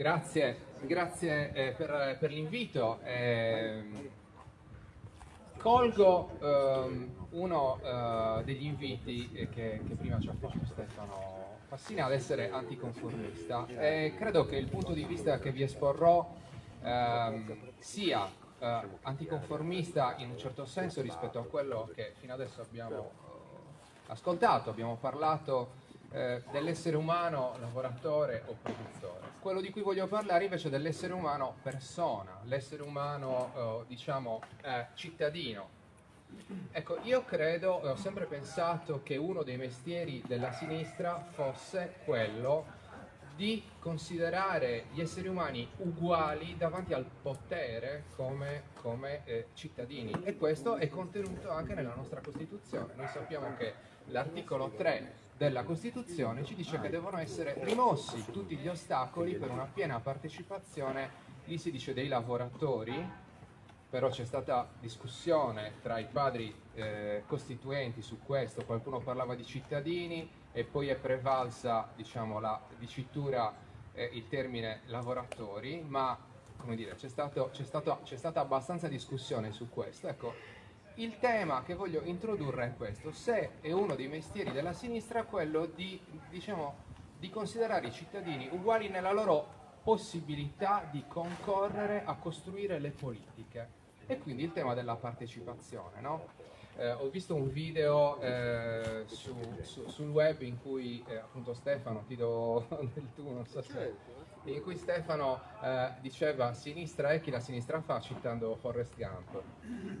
Grazie, grazie eh, per, per l'invito. Eh, colgo ehm, uno eh, degli inviti che, che, prima ci ha fatto Stefano Fassina ad essere anticonformista e credo che il punto di vista che vi esporrò ehm, sia eh, anticonformista in un certo senso rispetto a quello che fino adesso abbiamo eh, ascoltato, abbiamo parlato eh, dell'essere umano lavoratore o produttore. Quello di cui voglio parlare invece è dell'essere umano persona, l'essere umano eh, diciamo eh, cittadino. Ecco, io credo e ho sempre pensato che uno dei mestieri della sinistra fosse quello di considerare gli esseri umani uguali davanti al potere come, come eh, cittadini e questo è contenuto anche nella nostra Costituzione. Noi sappiamo che l'articolo 3 della Costituzione ci dice che devono essere rimossi tutti gli ostacoli per una piena partecipazione, lì si dice dei lavoratori, però c'è stata discussione tra i padri eh, costituenti su questo, qualcuno parlava di cittadini e poi è prevalsa diciamo, la dicitura, eh, il termine lavoratori, ma c'è, stata abbastanza discussione su questo. Ecco, il tema che voglio introdurre è questo, se è uno dei mestieri della sinistra quello di, diciamo, di considerare i cittadini uguali nella loro possibilità di concorrere a costruire le politiche e quindi il tema della partecipazione. No? Eh, ho visto un video eh, su, su, sul web in cui eh, appunto Stefano, ti do del tu, non so se certo. in cui Stefano eh, diceva sinistra è chi la sinistra fa citando Forrest Gump.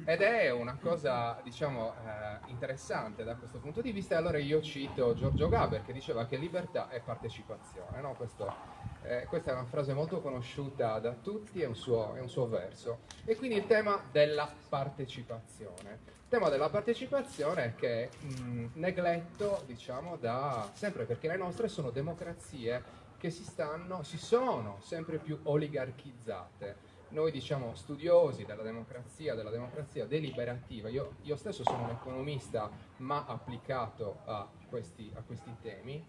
Ed è una cosa diciamo eh, interessante da questo punto di vista. E allora io cito Giorgio Gaber che diceva che libertà è partecipazione no? Questo, eh, questa è una frase molto conosciuta da tutti è un, suo, è un suo verso. E quindi il tema della partecipazione. Il tema della partecipazione che è mh, negletto diciamo da sempre perché le nostre sono democrazie che si, stanno, si sono sempre più oligarchizzate. Noi diciamo studiosi della democrazia, della democrazia deliberativa, io, io stesso sono un economista ma applicato a questi, a questi temi,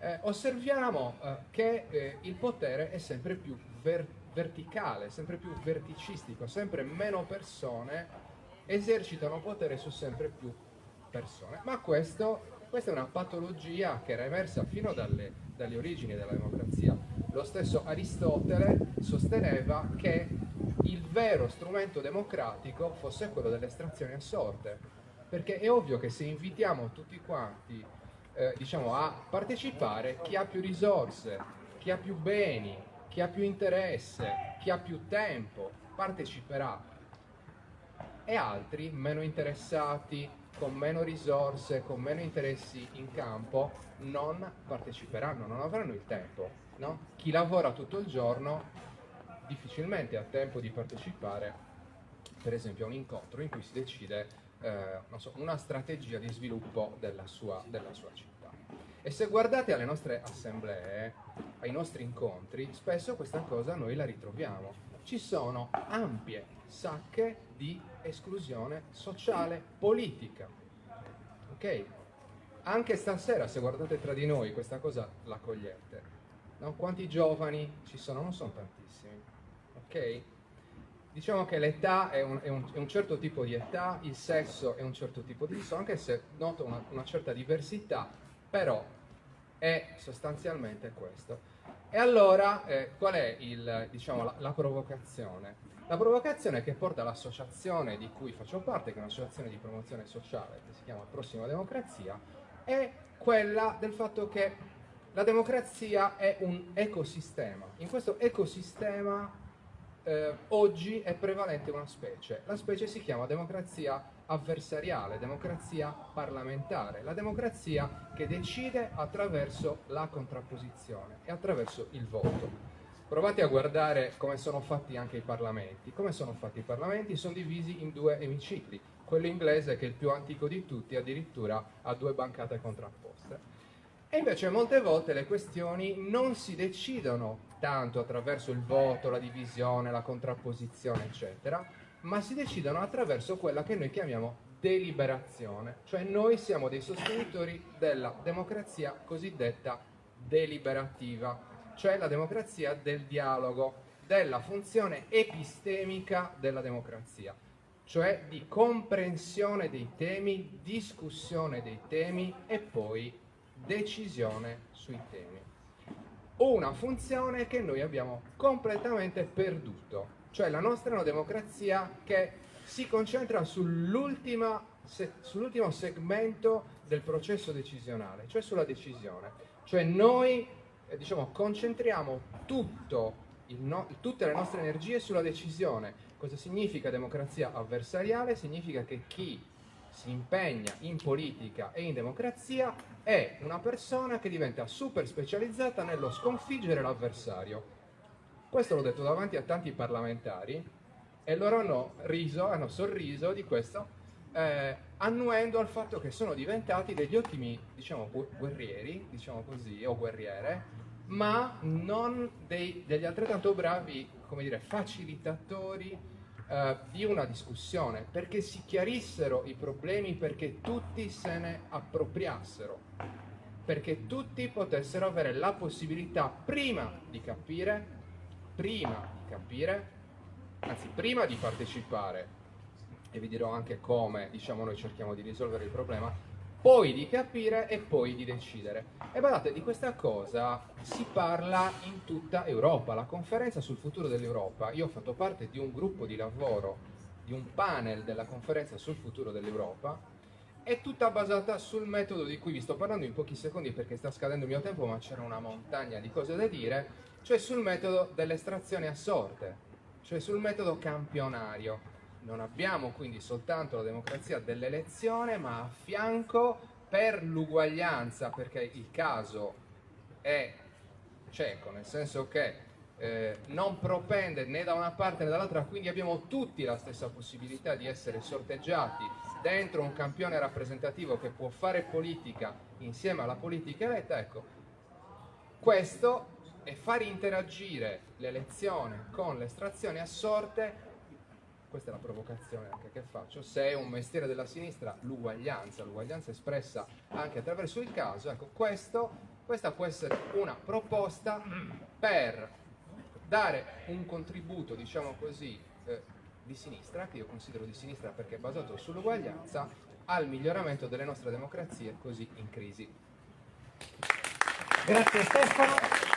eh, osserviamo eh, che eh, il potere è sempre più ver verticale, sempre più verticistico, sempre meno persone esercitano potere su sempre più persone. Ma questo questa è una patologia che era emersa fino dalle, dalle origini della democrazia. Lo stesso Aristotele sosteneva che il vero strumento democratico fosse quello dell'estrazione a sorte, perché è ovvio che se invitiamo tutti quanti eh, diciamo, a partecipare, chi ha più risorse, chi ha più beni, chi ha più interesse, chi ha più tempo, parteciperà e altri meno interessati, con meno risorse, con meno interessi in campo, non parteciperanno, non avranno il tempo. No? Chi lavora tutto il giorno difficilmente ha tempo di partecipare, per esempio, a un incontro in cui si decide eh, so, una strategia di sviluppo della sua, della sua città. E se guardate alle nostre assemblee, ai nostri incontri, spesso questa cosa noi la ritroviamo. Ci sono ampie sacche di esclusione sociale politica. Ok? Anche stasera, se guardate tra di noi, questa cosa la cogliete. No? Quanti giovani ci sono? Non sono tantissimi. Ok? Diciamo che l'età è, è, è un, certo tipo di età, il sesso è un certo tipo di sesso, anche se noto una, una certa diversità, però è sostanzialmente questo. E allora eh, qual è il, diciamo, la, la provocazione? La provocazione che porta all'associazione di cui faccio parte, che è un'associazione di promozione sociale che si chiama Prossima Democrazia, è quella del fatto che la democrazia è un ecosistema. In questo ecosistema eh, oggi è prevalente una specie. La specie si chiama democrazia avversariale, democrazia parlamentare, la democrazia che decide attraverso la contrapposizione e attraverso il voto. Provate a guardare come sono fatti anche i parlamenti. Come sono fatti i parlamenti? Sono divisi in due emicicli. Quello inglese, che è il più antico di tutti, addirittura ha due bancate contrapposte. E invece molte volte le questioni non si decidono tanto attraverso il voto, la divisione, la contrapposizione, eccetera, ma si decidono attraverso quella che noi chiamiamo deliberazione. Cioè noi siamo dei sostenitori della democrazia cosiddetta deliberativa cioè la democrazia del dialogo, della funzione epistemica della democrazia, cioè di comprensione dei temi, discussione dei temi e poi decisione sui temi. Una funzione che noi abbiamo completamente perduto, cioè la nostra è una democrazia che si concentra sull'ultimo segmento del processo decisionale, cioè sulla decisione. Cioè noi eh, diciamo, concentriamo no, tutte le nostre energie sulla decisione. Cosa significa democrazia avversariale? Significa che chi si impegna in politica e in democrazia è una persona che diventa super specializzata nello sconfiggere l'avversario. Questo l'ho detto davanti a tanti parlamentari e loro hanno riso, hanno sorriso di questo, eh, annuendo al fatto che sono diventati degli ottimi, diciamo, guerrieri, diciamo così, o guerriere, ma non dei, degli altrettanto bravi, come dire, facilitatori eh, di una discussione, perché si chiarissero i problemi, perché tutti se ne appropriassero, perché tutti potessero avere la possibilità prima di capire, prima di capire, anzi prima di partecipare, e vi dirò anche come diciamo, noi cerchiamo di risolvere il problema, poi di capire e poi di decidere. E guardate, di questa cosa si parla in tutta Europa. La conferenza sul futuro dell'Europa, io ho fatto parte di un gruppo di lavoro, di un panel della conferenza sul futuro dell'Europa, è tutta basata sul metodo di cui vi sto parlando in pochi secondi perché sta scadendo il mio tempo, ma c'era una montagna di cose da dire, cioè sul metodo dell'estrazione a sorte, cioè sul metodo campionario non abbiamo quindi soltanto la democrazia dell'elezione, ma a fianco per l'uguaglianza, perché il caso è cieco, nel senso che eh, non propende né da una parte né dall'altra, quindi abbiamo tutti la stessa possibilità di essere sorteggiati dentro un campione rappresentativo che può fare politica insieme alla politica eletta, ecco, questo è far interagire l'elezione con l'estrazione a sorte questa è la provocazione anche che faccio, se è un mestiere della sinistra l'uguaglianza, l'uguaglianza espressa anche attraverso il caso, ecco questo, questa può essere una proposta per dare un contributo, diciamo così, eh, di sinistra, che io considero di sinistra perché è basato sull'uguaglianza, al miglioramento delle nostre democrazie così in crisi. Grazie Stefano.